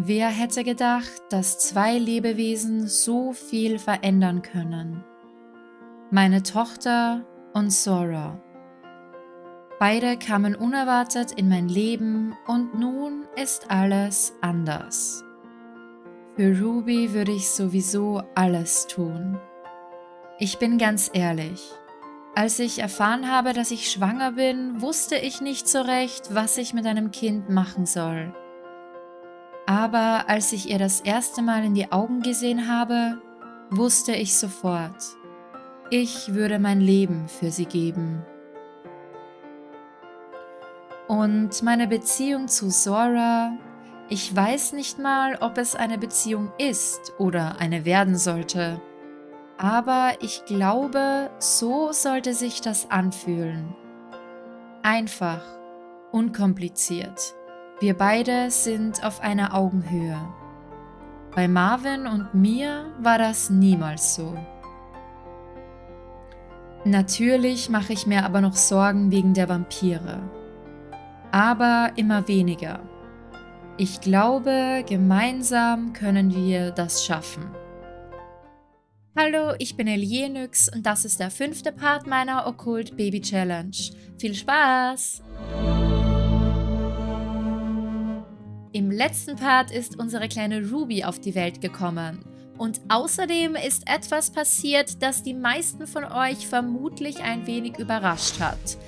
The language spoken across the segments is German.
Wer hätte gedacht, dass zwei Lebewesen so viel verändern können? Meine Tochter und Sora. Beide kamen unerwartet in mein Leben und nun ist alles anders. Für Ruby würde ich sowieso alles tun. Ich bin ganz ehrlich. Als ich erfahren habe, dass ich schwanger bin, wusste ich nicht so recht, was ich mit einem Kind machen soll. Aber als ich ihr das erste Mal in die Augen gesehen habe, wusste ich sofort, ich würde mein Leben für sie geben. Und meine Beziehung zu Zora, ich weiß nicht mal, ob es eine Beziehung ist oder eine werden sollte. Aber ich glaube, so sollte sich das anfühlen. Einfach, unkompliziert. Wir beide sind auf einer Augenhöhe. Bei Marvin und mir war das niemals so. Natürlich mache ich mir aber noch Sorgen wegen der Vampire. Aber immer weniger. Ich glaube, gemeinsam können wir das schaffen. Hallo, ich bin Elienix und das ist der fünfte Part meiner Okkult Baby Challenge. Viel Spaß! Im letzten Part ist unsere kleine Ruby auf die Welt gekommen. Und außerdem ist etwas passiert, das die meisten von euch vermutlich ein wenig überrascht hat.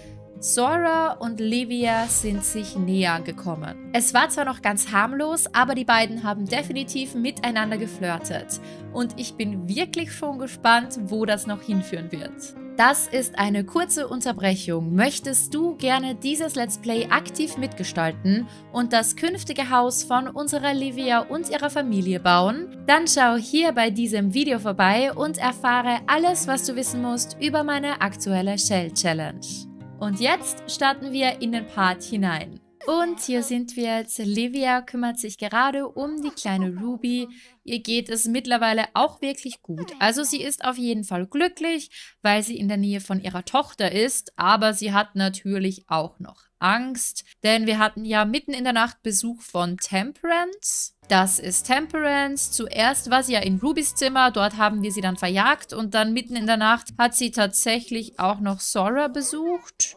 Sora und Livia sind sich näher gekommen. Es war zwar noch ganz harmlos, aber die beiden haben definitiv miteinander geflirtet. Und ich bin wirklich schon gespannt, wo das noch hinführen wird. Das ist eine kurze Unterbrechung. Möchtest du gerne dieses Let's Play aktiv mitgestalten und das künftige Haus von unserer Livia und ihrer Familie bauen? Dann schau hier bei diesem Video vorbei und erfahre alles, was du wissen musst über meine aktuelle Shell Challenge. Und jetzt starten wir in den Part hinein. Und hier sind wir jetzt. Livia kümmert sich gerade um die kleine Ruby. Ihr geht es mittlerweile auch wirklich gut. Also sie ist auf jeden Fall glücklich, weil sie in der Nähe von ihrer Tochter ist. Aber sie hat natürlich auch noch Angst. Denn wir hatten ja mitten in der Nacht Besuch von Temperance. Das ist Temperance. Zuerst war sie ja in Rubys Zimmer. Dort haben wir sie dann verjagt. Und dann mitten in der Nacht hat sie tatsächlich auch noch Sora besucht.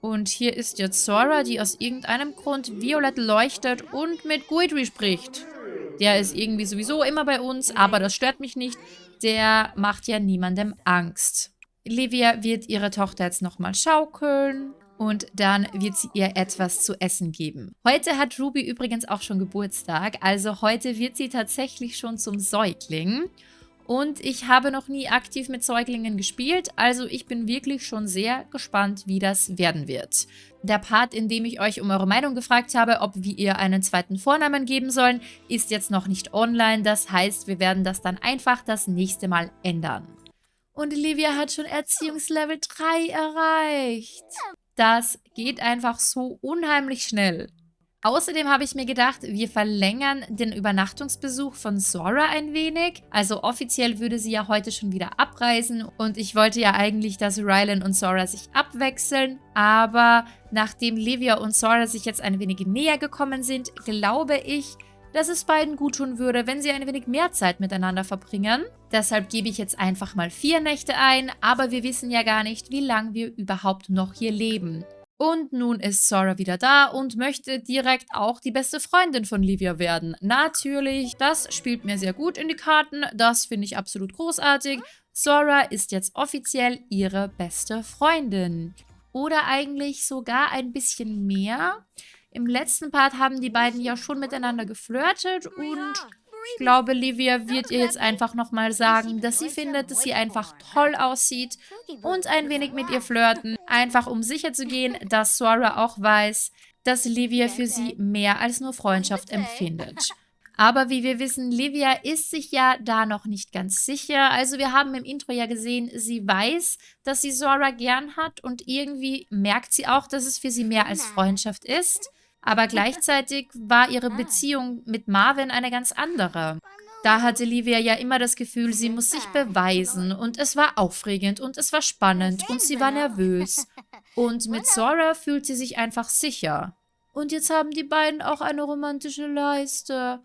Und hier ist jetzt Sora, die aus irgendeinem Grund violett leuchtet und mit Guidry spricht. Der ist irgendwie sowieso immer bei uns, aber das stört mich nicht. Der macht ja niemandem Angst. Livia wird ihre Tochter jetzt nochmal schaukeln und dann wird sie ihr etwas zu essen geben. Heute hat Ruby übrigens auch schon Geburtstag, also heute wird sie tatsächlich schon zum Säugling. Und ich habe noch nie aktiv mit Säuglingen gespielt, also ich bin wirklich schon sehr gespannt, wie das werden wird. Der Part, in dem ich euch um eure Meinung gefragt habe, ob wir ihr einen zweiten Vornamen geben sollen, ist jetzt noch nicht online. Das heißt, wir werden das dann einfach das nächste Mal ändern. Und Olivia hat schon Erziehungslevel 3 erreicht. Das geht einfach so unheimlich schnell. Außerdem habe ich mir gedacht, wir verlängern den Übernachtungsbesuch von Sora ein wenig. Also offiziell würde sie ja heute schon wieder abreisen und ich wollte ja eigentlich, dass Rylan und Sora sich abwechseln. Aber nachdem Livia und Sora sich jetzt ein wenig näher gekommen sind, glaube ich, dass es beiden gut tun würde, wenn sie ein wenig mehr Zeit miteinander verbringen. Deshalb gebe ich jetzt einfach mal vier Nächte ein, aber wir wissen ja gar nicht, wie lange wir überhaupt noch hier leben. Und nun ist Sora wieder da und möchte direkt auch die beste Freundin von Livia werden. Natürlich, das spielt mir sehr gut in die Karten. Das finde ich absolut großartig. Sora ist jetzt offiziell ihre beste Freundin. Oder eigentlich sogar ein bisschen mehr. Im letzten Part haben die beiden ja schon miteinander geflirtet und ich glaube, Livia wird ihr jetzt einfach nochmal sagen, dass sie findet, dass sie einfach toll aussieht und ein wenig mit ihr flirten, einfach um sicher zu gehen, dass Sora auch weiß, dass Livia für sie mehr als nur Freundschaft empfindet. Aber wie wir wissen, Livia ist sich ja da noch nicht ganz sicher. Also wir haben im Intro ja gesehen, sie weiß, dass sie Sora gern hat und irgendwie merkt sie auch, dass es für sie mehr als Freundschaft ist. Aber gleichzeitig war ihre Beziehung mit Marvin eine ganz andere. Da hatte Livia ja immer das Gefühl, sie muss sich beweisen und es war aufregend und es war spannend und sie war nervös. Und mit Sora fühlt sie sich einfach sicher. Und jetzt haben die beiden auch eine romantische Leiste.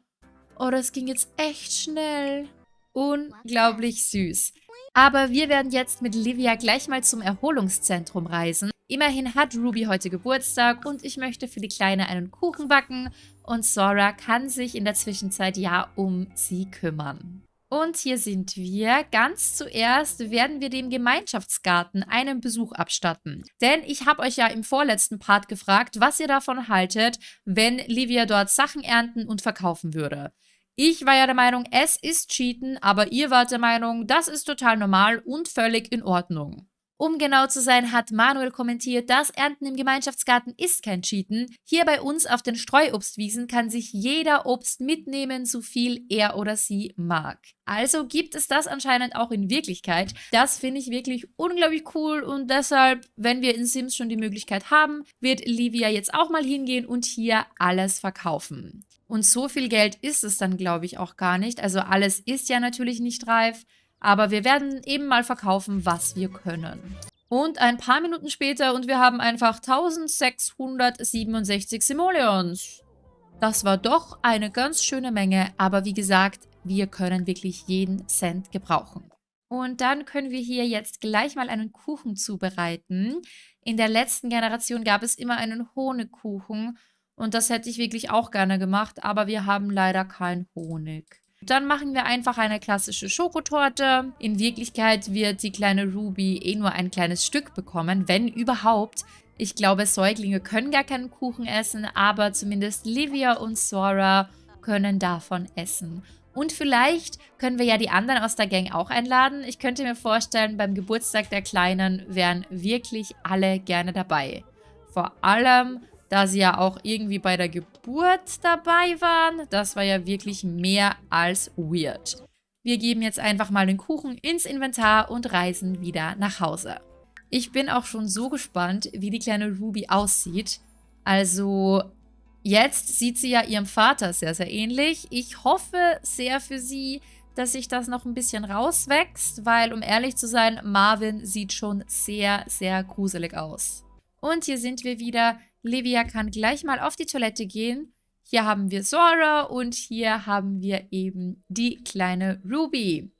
Oh, das ging jetzt echt schnell. Unglaublich süß. Aber wir werden jetzt mit Livia gleich mal zum Erholungszentrum reisen. Immerhin hat Ruby heute Geburtstag und ich möchte für die Kleine einen Kuchen backen und Sora kann sich in der Zwischenzeit ja um sie kümmern. Und hier sind wir. Ganz zuerst werden wir dem Gemeinschaftsgarten einen Besuch abstatten. Denn ich habe euch ja im vorletzten Part gefragt, was ihr davon haltet, wenn Livia dort Sachen ernten und verkaufen würde. Ich war ja der Meinung, es ist Cheaten, aber ihr wart der Meinung, das ist total normal und völlig in Ordnung. Um genau zu sein, hat Manuel kommentiert, das Ernten im Gemeinschaftsgarten ist kein Cheaten. Hier bei uns auf den Streuobstwiesen kann sich jeder Obst mitnehmen, so viel er oder sie mag. Also gibt es das anscheinend auch in Wirklichkeit. Das finde ich wirklich unglaublich cool und deshalb, wenn wir in Sims schon die Möglichkeit haben, wird Livia jetzt auch mal hingehen und hier alles verkaufen. Und so viel Geld ist es dann, glaube ich, auch gar nicht. Also alles ist ja natürlich nicht reif, aber wir werden eben mal verkaufen, was wir können. Und ein paar Minuten später und wir haben einfach 1667 Simoleons. Das war doch eine ganz schöne Menge, aber wie gesagt, wir können wirklich jeden Cent gebrauchen. Und dann können wir hier jetzt gleich mal einen Kuchen zubereiten. In der letzten Generation gab es immer einen Honigkuchen und das hätte ich wirklich auch gerne gemacht, aber wir haben leider keinen Honig. Dann machen wir einfach eine klassische Schokotorte. In Wirklichkeit wird die kleine Ruby eh nur ein kleines Stück bekommen, wenn überhaupt. Ich glaube, Säuglinge können gar keinen Kuchen essen, aber zumindest Livia und Sora können davon essen. Und vielleicht können wir ja die anderen aus der Gang auch einladen. Ich könnte mir vorstellen, beim Geburtstag der Kleinen wären wirklich alle gerne dabei. Vor allem da sie ja auch irgendwie bei der Geburt dabei waren. Das war ja wirklich mehr als weird. Wir geben jetzt einfach mal den Kuchen ins Inventar und reisen wieder nach Hause. Ich bin auch schon so gespannt, wie die kleine Ruby aussieht. Also jetzt sieht sie ja ihrem Vater sehr, sehr ähnlich. Ich hoffe sehr für sie, dass sich das noch ein bisschen rauswächst, weil, um ehrlich zu sein, Marvin sieht schon sehr, sehr gruselig aus. Und hier sind wir wieder. Livia kann gleich mal auf die Toilette gehen. Hier haben wir Sora und hier haben wir eben die kleine Ruby.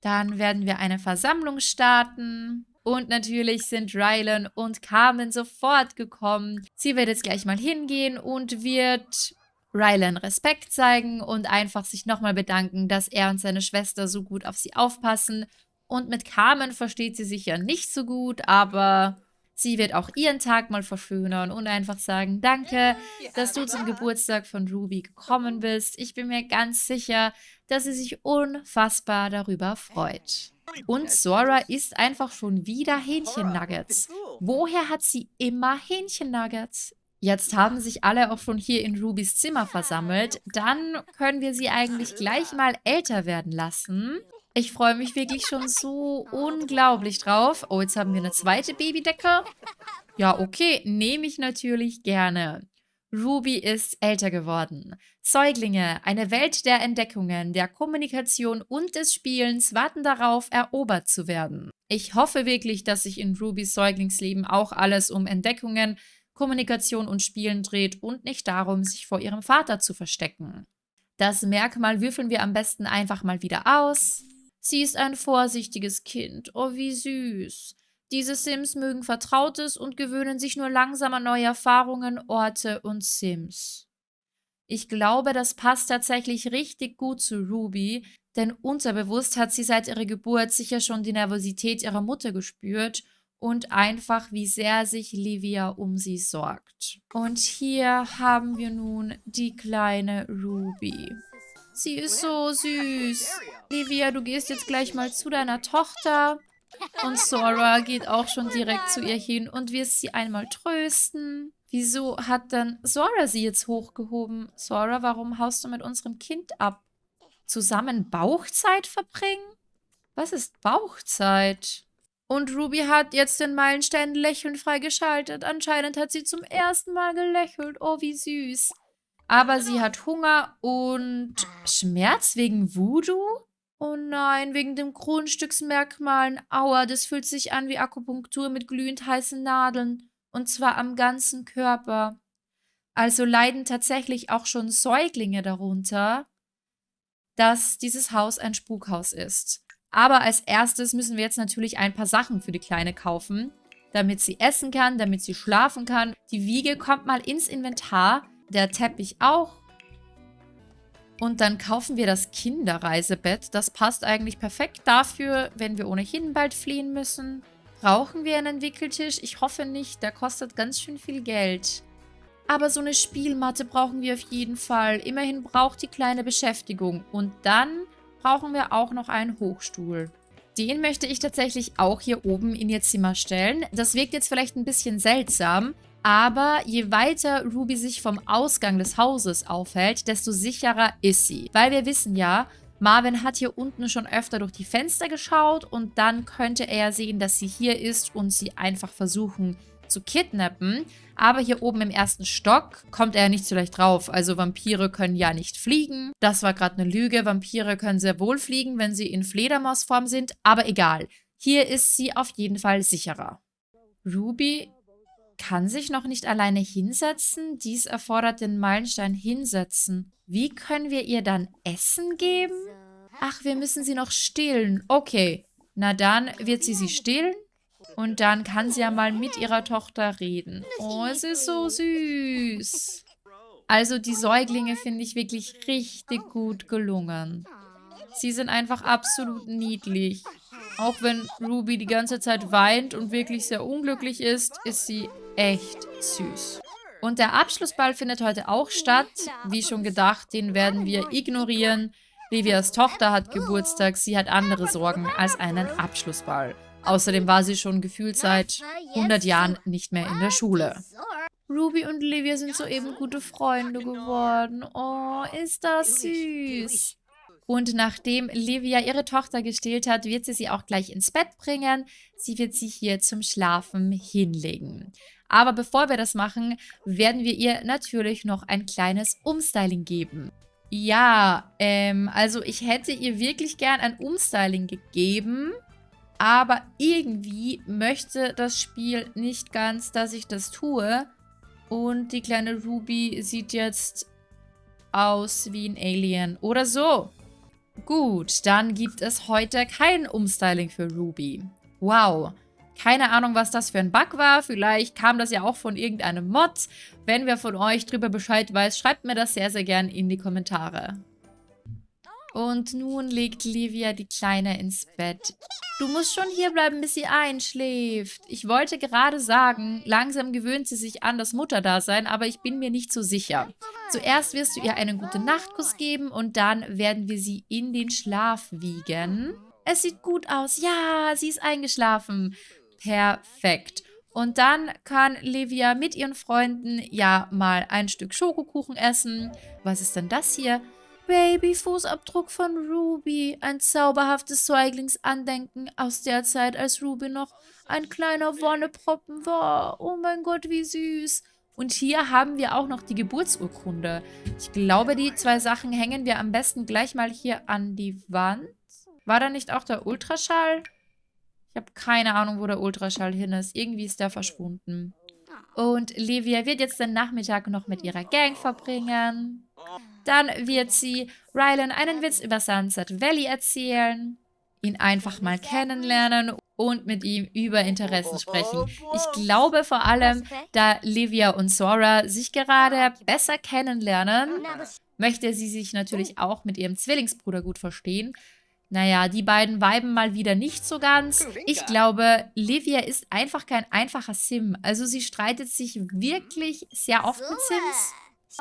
Dann werden wir eine Versammlung starten. Und natürlich sind Rylan und Carmen sofort gekommen. Sie wird jetzt gleich mal hingehen und wird Rylan Respekt zeigen und einfach sich nochmal bedanken, dass er und seine Schwester so gut auf sie aufpassen. Und mit Carmen versteht sie sich ja nicht so gut, aber Sie wird auch ihren Tag mal verschönern und einfach sagen, danke, dass du zum Geburtstag von Ruby gekommen bist. Ich bin mir ganz sicher, dass sie sich unfassbar darüber freut. Und Sora isst einfach schon wieder Hähnchen-Nuggets. Woher hat sie immer Hähnchen-Nuggets? Jetzt haben sich alle auch schon hier in Rubys Zimmer versammelt. Dann können wir sie eigentlich gleich mal älter werden lassen. Ich freue mich wirklich schon so unglaublich drauf. Oh, jetzt haben wir eine zweite Babydecke. Ja, okay, nehme ich natürlich gerne. Ruby ist älter geworden. Säuglinge, eine Welt der Entdeckungen, der Kommunikation und des Spielens warten darauf, erobert zu werden. Ich hoffe wirklich, dass sich in Rubys Säuglingsleben auch alles um Entdeckungen, Kommunikation und Spielen dreht und nicht darum, sich vor ihrem Vater zu verstecken. Das Merkmal würfeln wir am besten einfach mal wieder aus. Sie ist ein vorsichtiges Kind. Oh, wie süß. Diese Sims mögen Vertrautes und gewöhnen sich nur langsam an neue Erfahrungen, Orte und Sims. Ich glaube, das passt tatsächlich richtig gut zu Ruby, denn unterbewusst hat sie seit ihrer Geburt sicher schon die Nervosität ihrer Mutter gespürt und einfach, wie sehr sich Livia um sie sorgt. Und hier haben wir nun die kleine Ruby. Sie ist so süß. Livia, du gehst jetzt gleich mal zu deiner Tochter. Und Sora geht auch schon direkt zu ihr hin und wirst sie einmal trösten. Wieso hat dann Sora sie jetzt hochgehoben? Sora, warum haust du mit unserem Kind ab? Zusammen Bauchzeit verbringen? Was ist Bauchzeit? Und Ruby hat jetzt den Meilenstein lächelnd freigeschaltet. Anscheinend hat sie zum ersten Mal gelächelt. Oh, wie süß. Aber sie hat Hunger und Schmerz wegen Voodoo? Oh nein, wegen dem Grundstücksmerkmalen. Aua, das fühlt sich an wie Akupunktur mit glühend heißen Nadeln. Und zwar am ganzen Körper. Also leiden tatsächlich auch schon Säuglinge darunter, dass dieses Haus ein Spukhaus ist. Aber als erstes müssen wir jetzt natürlich ein paar Sachen für die Kleine kaufen, damit sie essen kann, damit sie schlafen kann. Die Wiege kommt mal ins Inventar, der Teppich auch. Und dann kaufen wir das Kinderreisebett. Das passt eigentlich perfekt dafür, wenn wir ohnehin bald fliehen müssen. Brauchen wir einen Wickeltisch? Ich hoffe nicht, der kostet ganz schön viel Geld. Aber so eine Spielmatte brauchen wir auf jeden Fall. Immerhin braucht die kleine Beschäftigung. Und dann brauchen wir auch noch einen Hochstuhl. Den möchte ich tatsächlich auch hier oben in ihr Zimmer stellen. Das wirkt jetzt vielleicht ein bisschen seltsam, aber je weiter Ruby sich vom Ausgang des Hauses aufhält, desto sicherer ist sie. Weil wir wissen ja, Marvin hat hier unten schon öfter durch die Fenster geschaut und dann könnte er sehen, dass sie hier ist und sie einfach versuchen zu kidnappen. Aber hier oben im ersten Stock kommt er nicht so leicht drauf. Also Vampire können ja nicht fliegen. Das war gerade eine Lüge. Vampire können sehr wohl fliegen, wenn sie in Fledermausform sind. Aber egal. Hier ist sie auf jeden Fall sicherer. Ruby kann sich noch nicht alleine hinsetzen. Dies erfordert den Meilenstein hinsetzen. Wie können wir ihr dann Essen geben? Ach, wir müssen sie noch stillen. Okay. Na dann wird sie sie stillen und dann kann sie ja mal mit ihrer Tochter reden. Oh, es ist so süß. Also die Säuglinge finde ich wirklich richtig gut gelungen. Sie sind einfach absolut niedlich. Auch wenn Ruby die ganze Zeit weint und wirklich sehr unglücklich ist, ist sie echt süß. Und der Abschlussball findet heute auch statt. Wie schon gedacht, den werden wir ignorieren. Livias Tochter hat Geburtstag, sie hat andere Sorgen als einen Abschlussball. Außerdem war sie schon gefühlt seit 100 Jahren nicht mehr in der Schule. Ruby und Livia sind soeben gute Freunde geworden. Oh, ist das süß. Und nachdem Livia ihre Tochter gestillt hat, wird sie sie auch gleich ins Bett bringen. Sie wird sie hier zum Schlafen hinlegen. Aber bevor wir das machen, werden wir ihr natürlich noch ein kleines Umstyling geben. Ja, ähm, also ich hätte ihr wirklich gern ein Umstyling gegeben. Aber irgendwie möchte das Spiel nicht ganz, dass ich das tue. Und die kleine Ruby sieht jetzt aus wie ein Alien oder so. Gut, dann gibt es heute kein Umstyling für Ruby. Wow. Keine Ahnung, was das für ein Bug war. Vielleicht kam das ja auch von irgendeinem Mod. Wenn wer von euch drüber Bescheid weiß, schreibt mir das sehr, sehr gern in die Kommentare. Und nun legt Livia die Kleine ins Bett. Du musst schon hierbleiben, bis sie einschläft. Ich wollte gerade sagen, langsam gewöhnt sie sich an das Mutterdasein, aber ich bin mir nicht so sicher. Zuerst wirst du ihr einen guten Nachtkuss geben und dann werden wir sie in den Schlaf wiegen. Es sieht gut aus. Ja, sie ist eingeschlafen. Perfekt. Und dann kann Livia mit ihren Freunden ja mal ein Stück Schokokuchen essen. Was ist denn das hier? Babyfußabdruck von Ruby. Ein zauberhaftes Säuglingsandenken aus der Zeit, als Ruby noch ein kleiner Wonneproppen war. Oh mein Gott, wie süß. Und hier haben wir auch noch die Geburtsurkunde. Ich glaube, die zwei Sachen hängen wir am besten gleich mal hier an die Wand. War da nicht auch der Ultraschall? Ich habe keine Ahnung, wo der Ultraschall hin ist. Irgendwie ist der verschwunden. Und Livia wird jetzt den Nachmittag noch mit ihrer Gang verbringen. Dann wird sie Rylan einen Witz über Sunset Valley erzählen, ihn einfach mal kennenlernen und mit ihm über Interessen sprechen. Ich glaube vor allem, da Livia und Sora sich gerade besser kennenlernen, möchte sie sich natürlich auch mit ihrem Zwillingsbruder gut verstehen. Naja, die beiden weiben mal wieder nicht so ganz. Ich glaube, Livia ist einfach kein einfacher Sim. Also sie streitet sich wirklich sehr oft mit Sims.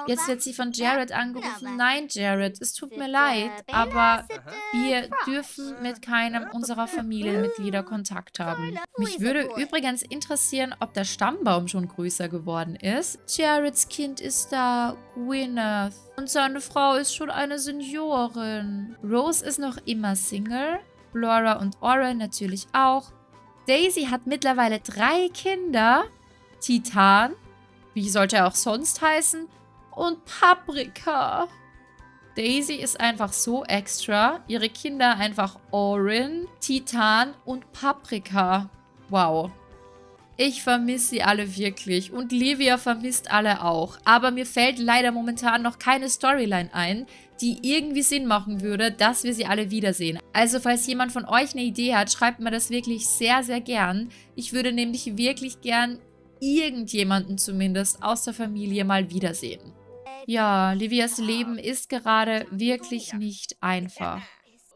Jetzt wird sie von Jared angerufen. Nein, Jared, es tut mir leid, aber wir dürfen mit keinem unserer Familienmitglieder Kontakt haben. Mich würde übrigens interessieren, ob der Stammbaum schon größer geworden ist. Jareds Kind ist da, Gwyneth. Und seine Frau ist schon eine Seniorin. Rose ist noch immer Single. Laura und Oren natürlich auch. Daisy hat mittlerweile drei Kinder. Titan, wie sollte er auch sonst heißen? Und Paprika. Daisy ist einfach so extra. Ihre Kinder einfach Orin, Titan und Paprika. Wow. Ich vermisse sie alle wirklich und Livia vermisst alle auch. Aber mir fällt leider momentan noch keine Storyline ein, die irgendwie Sinn machen würde, dass wir sie alle wiedersehen. Also falls jemand von euch eine Idee hat, schreibt mir das wirklich sehr, sehr gern. Ich würde nämlich wirklich gern irgendjemanden zumindest aus der Familie mal wiedersehen. Ja, Livias Leben ist gerade wirklich nicht einfach.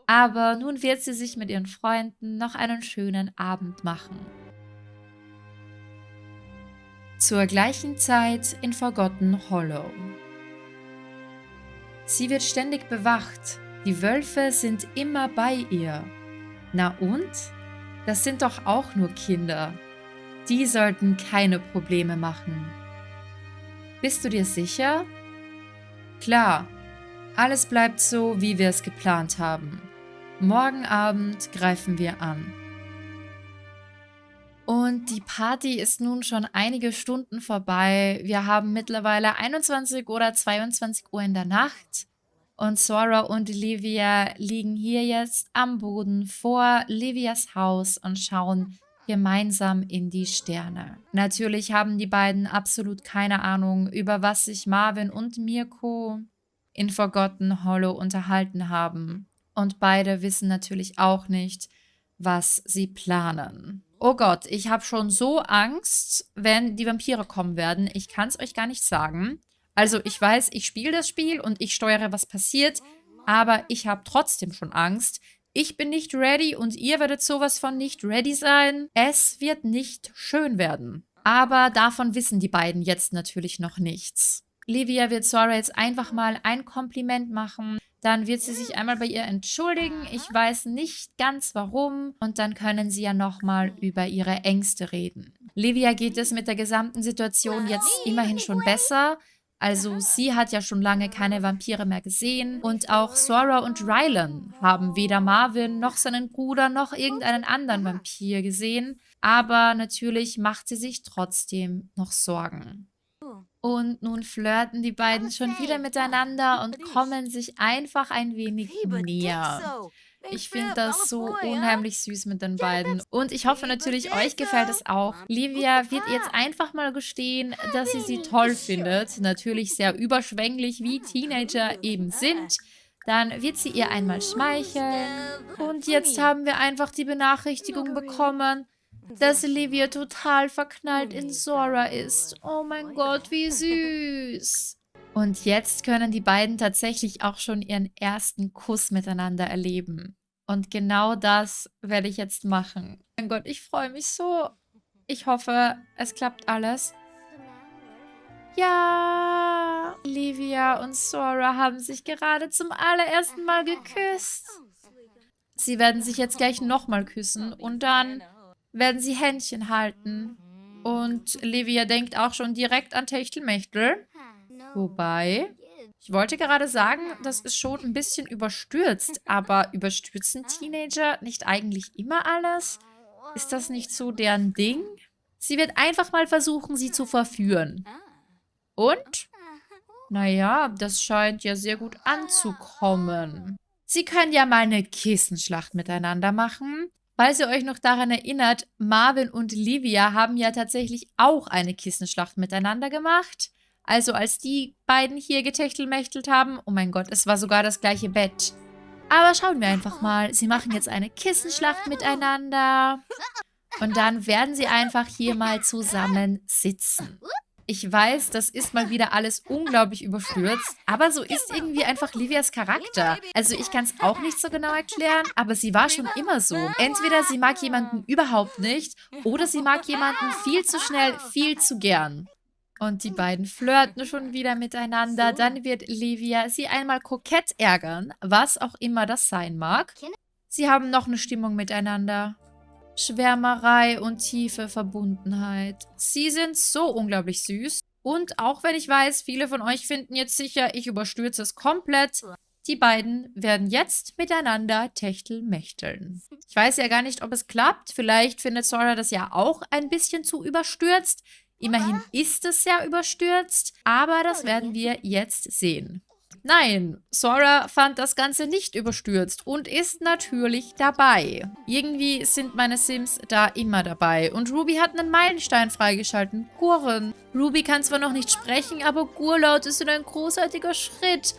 Aber nun wird sie sich mit ihren Freunden noch einen schönen Abend machen. Zur gleichen Zeit in Forgotten Hollow. Sie wird ständig bewacht. Die Wölfe sind immer bei ihr. Na und? Das sind doch auch nur Kinder. Die sollten keine Probleme machen. Bist du dir sicher? Klar, alles bleibt so, wie wir es geplant haben. Morgen Abend greifen wir an. Und die Party ist nun schon einige Stunden vorbei. Wir haben mittlerweile 21 oder 22 Uhr in der Nacht. Und Sora und Livia liegen hier jetzt am Boden vor Livias Haus und schauen gemeinsam in die Sterne. Natürlich haben die beiden absolut keine Ahnung, über was sich Marvin und Mirko in Forgotten Hollow unterhalten haben. Und beide wissen natürlich auch nicht, was sie planen. Oh Gott, ich habe schon so Angst, wenn die Vampire kommen werden. Ich kann es euch gar nicht sagen. Also ich weiß, ich spiele das Spiel und ich steuere, was passiert, aber ich habe trotzdem schon Angst. Ich bin nicht ready und ihr werdet sowas von nicht ready sein. Es wird nicht schön werden. Aber davon wissen die beiden jetzt natürlich noch nichts. Livia wird Sora jetzt einfach mal ein Kompliment machen. Dann wird sie sich einmal bei ihr entschuldigen. Ich weiß nicht ganz warum. Und dann können sie ja nochmal über ihre Ängste reden. Livia geht es mit der gesamten Situation jetzt immerhin schon besser. Also sie hat ja schon lange keine Vampire mehr gesehen. Und auch Sora und Rylan haben weder Marvin noch seinen Bruder noch irgendeinen anderen Vampir gesehen. Aber natürlich macht sie sich trotzdem noch Sorgen. Und nun flirten die beiden schon wieder miteinander und kommen sich einfach ein wenig näher. Ich finde das so unheimlich süß mit den beiden. Und ich hoffe natürlich, euch gefällt es auch. Livia wird jetzt einfach mal gestehen, dass sie sie toll findet. Natürlich sehr überschwänglich, wie Teenager eben sind. Dann wird sie ihr einmal schmeicheln. Und jetzt haben wir einfach die Benachrichtigung bekommen, dass Olivia total verknallt in Sora ist. Oh mein Gott, wie süß. Und jetzt können die beiden tatsächlich auch schon ihren ersten Kuss miteinander erleben. Und genau das werde ich jetzt machen. Mein Gott, ich freue mich so. Ich hoffe, es klappt alles. Ja, Livia und Sora haben sich gerade zum allerersten Mal geküsst. Sie werden sich jetzt gleich nochmal küssen und dann werden sie Händchen halten. Und Livia denkt auch schon direkt an Techtelmechtel. Wobei, ich wollte gerade sagen, das ist schon ein bisschen überstürzt. Aber überstürzen Teenager nicht eigentlich immer alles? Ist das nicht so deren Ding? Sie wird einfach mal versuchen, sie zu verführen. Und? Naja, das scheint ja sehr gut anzukommen. Sie können ja mal eine Kissenschlacht miteinander machen. Falls ihr euch noch daran erinnert, Marvin und Livia haben ja tatsächlich auch eine Kissenschlacht miteinander gemacht. Also als die beiden hier getechtelmächtelt haben, oh mein Gott, es war sogar das gleiche Bett. Aber schauen wir einfach mal. Sie machen jetzt eine Kissenschlacht miteinander. Und dann werden sie einfach hier mal zusammen sitzen. Ich weiß, das ist mal wieder alles unglaublich überstürzt, aber so ist irgendwie einfach Livias Charakter. Also ich kann es auch nicht so genau erklären, aber sie war schon immer so. Entweder sie mag jemanden überhaupt nicht oder sie mag jemanden viel zu schnell, viel zu gern. Und die beiden flirten schon wieder miteinander. Dann wird Livia sie einmal kokett ärgern, was auch immer das sein mag. Sie haben noch eine Stimmung miteinander. Schwärmerei und tiefe Verbundenheit. Sie sind so unglaublich süß. Und auch wenn ich weiß, viele von euch finden jetzt sicher, ich überstürze es komplett, die beiden werden jetzt miteinander techtelmächteln. Ich weiß ja gar nicht, ob es klappt. Vielleicht findet Sora das ja auch ein bisschen zu überstürzt. Immerhin ist es ja überstürzt, aber das werden wir jetzt sehen. Nein, Sora fand das Ganze nicht überstürzt und ist natürlich dabei. Irgendwie sind meine Sims da immer dabei. Und Ruby hat einen Meilenstein freigeschalten. Gurren. Ruby kann zwar noch nicht sprechen, aber Gurlaut ist ein großartiger Schritt.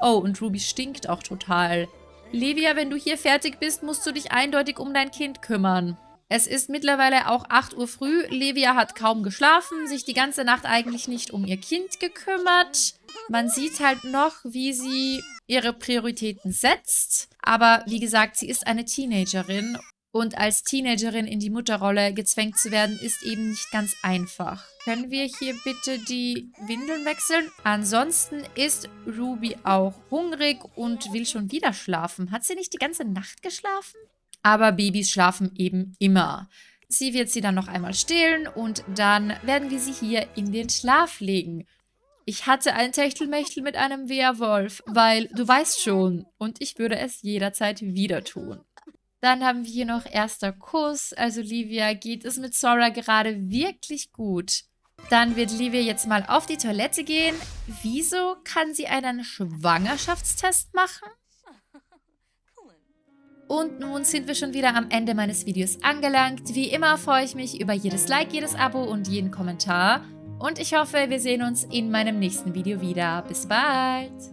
Oh, und Ruby stinkt auch total. Livia, wenn du hier fertig bist, musst du dich eindeutig um dein Kind kümmern. Es ist mittlerweile auch 8 Uhr früh. Livia hat kaum geschlafen, sich die ganze Nacht eigentlich nicht um ihr Kind gekümmert. Man sieht halt noch, wie sie ihre Prioritäten setzt. Aber wie gesagt, sie ist eine Teenagerin und als Teenagerin in die Mutterrolle gezwängt zu werden, ist eben nicht ganz einfach. Können wir hier bitte die Windeln wechseln? Ansonsten ist Ruby auch hungrig und will schon wieder schlafen. Hat sie nicht die ganze Nacht geschlafen? Aber Babys schlafen eben immer. Sie wird sie dann noch einmal stillen und dann werden wir sie hier in den Schlaf legen. Ich hatte ein Techtelmechtel mit einem Werwolf, weil du weißt schon, und ich würde es jederzeit wieder tun. Dann haben wir hier noch erster Kuss, also Livia geht es mit Sora gerade wirklich gut. Dann wird Livia jetzt mal auf die Toilette gehen. Wieso kann sie einen Schwangerschaftstest machen? Und nun sind wir schon wieder am Ende meines Videos angelangt. Wie immer freue ich mich über jedes Like, jedes Abo und jeden Kommentar. Und ich hoffe, wir sehen uns in meinem nächsten Video wieder. Bis bald!